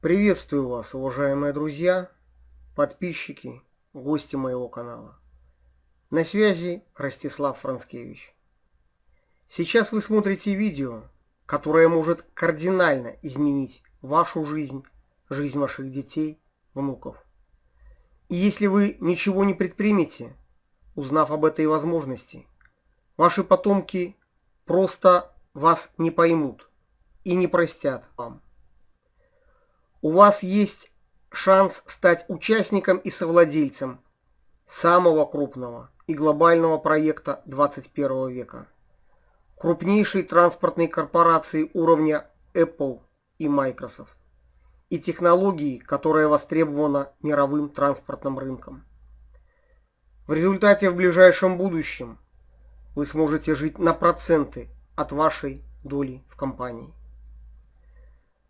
Приветствую вас, уважаемые друзья, подписчики, гости моего канала. На связи Ростислав Францкевич. Сейчас вы смотрите видео, которое может кардинально изменить вашу жизнь, жизнь ваших детей, внуков. И если вы ничего не предпримете, узнав об этой возможности, ваши потомки просто вас не поймут и не простят вам. У вас есть шанс стать участником и совладельцем самого крупного и глобального проекта 21 века. Крупнейшей транспортной корпорации уровня Apple и Microsoft. И технологии, которая востребована мировым транспортным рынком. В результате в ближайшем будущем вы сможете жить на проценты от вашей доли в компании.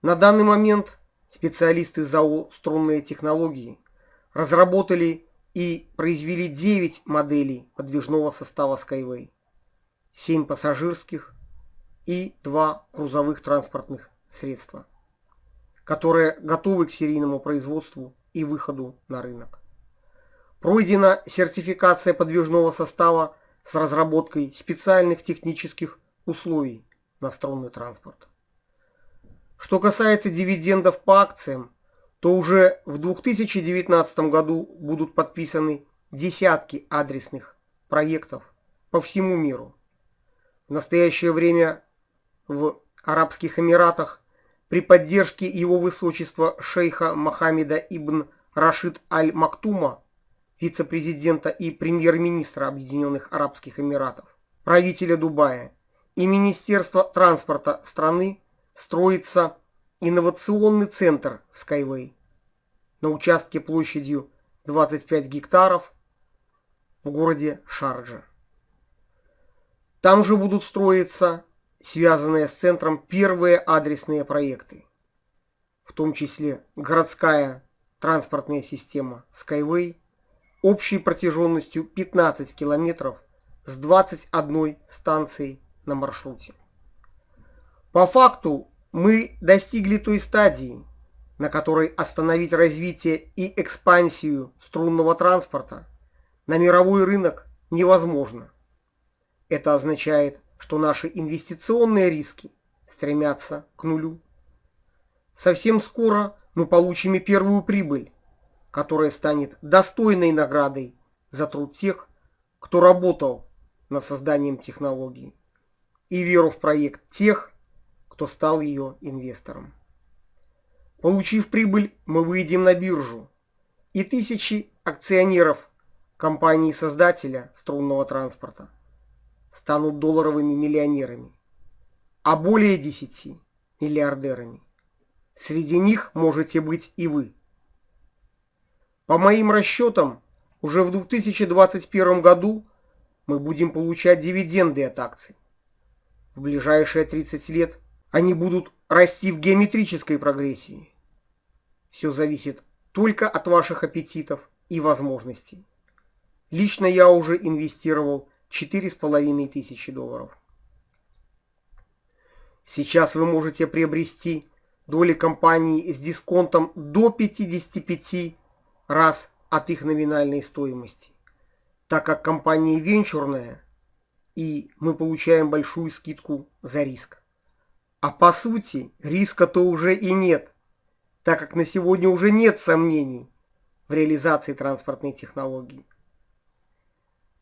На данный момент специалисты ЗАО «Струнные технологии» разработали и произвели 9 моделей подвижного состава Skyway, 7 пассажирских и 2 грузовых транспортных средства, которые готовы к серийному производству и выходу на рынок. Пройдена сертификация подвижного состава с разработкой специальных технических условий на струнный транспорт. Что касается дивидендов по акциям, то уже в 2019 году будут подписаны десятки адресных проектов по всему миру. В настоящее время в Арабских Эмиратах при поддержке его высочества шейха Мохаммеда ибн Рашид Аль-Мактума, вице-президента и премьер-министра Объединенных Арабских Эмиратов, правителя Дубая и Министерства транспорта страны строится инновационный центр Skyway на участке площадью 25 гектаров в городе Шарджа. Там же будут строиться связанные с центром первые адресные проекты, в том числе городская транспортная система Skyway общей протяженностью 15 километров с 21 станцией на маршруте. По факту мы достигли той стадии, на которой остановить развитие и экспансию струнного транспорта на мировой рынок невозможно. Это означает, что наши инвестиционные риски стремятся к нулю. Совсем скоро мы получим и первую прибыль, которая станет достойной наградой за труд тех, кто работал над созданием технологии, и веру в проект тех, кто стал ее инвестором. Получив прибыль, мы выйдем на биржу, и тысячи акционеров компании-создателя струнного транспорта станут долларовыми миллионерами, а более десяти миллиардерами. Среди них можете быть и вы. По моим расчетам, уже в 2021 году мы будем получать дивиденды от акций. В ближайшие 30 лет они будут расти в геометрической прогрессии. Все зависит только от ваших аппетитов и возможностей. Лично я уже инвестировал 4,5 тысячи долларов. Сейчас вы можете приобрести доли компании с дисконтом до 55 раз от их номинальной стоимости, так как компания венчурная, и мы получаем большую скидку за риск. А по сути, риска-то уже и нет, так как на сегодня уже нет сомнений в реализации транспортной технологии.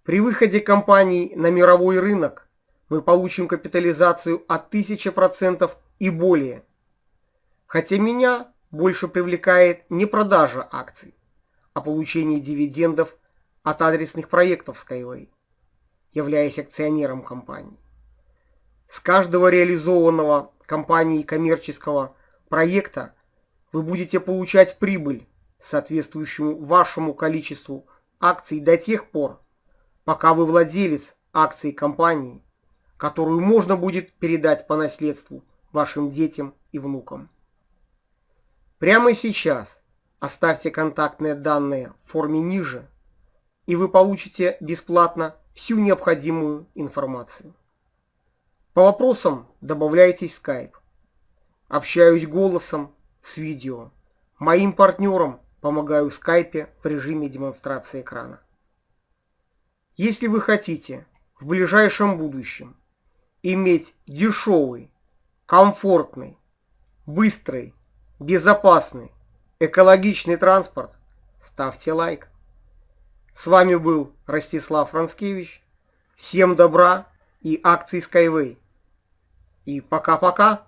При выходе компаний на мировой рынок мы получим капитализацию от 1000% и более. Хотя меня больше привлекает не продажа акций, а получение дивидендов от адресных проектов Skyway, являясь акционером компании. С каждого реализованного компанией коммерческого проекта вы будете получать прибыль, соответствующую вашему количеству акций до тех пор, пока вы владелец акций компании, которую можно будет передать по наследству вашим детям и внукам. Прямо сейчас оставьте контактные данные в форме ниже, и вы получите бесплатно всю необходимую информацию. По вопросам добавляйтесь Skype. Общаюсь голосом с видео. Моим партнерам помогаю в скайпе в режиме демонстрации экрана. Если вы хотите в ближайшем будущем иметь дешевый, комфортный, быстрый, безопасный, экологичный транспорт, ставьте лайк. С вами был Ростислав Францкевич. Всем добра и акций Skyway. И пока-пока.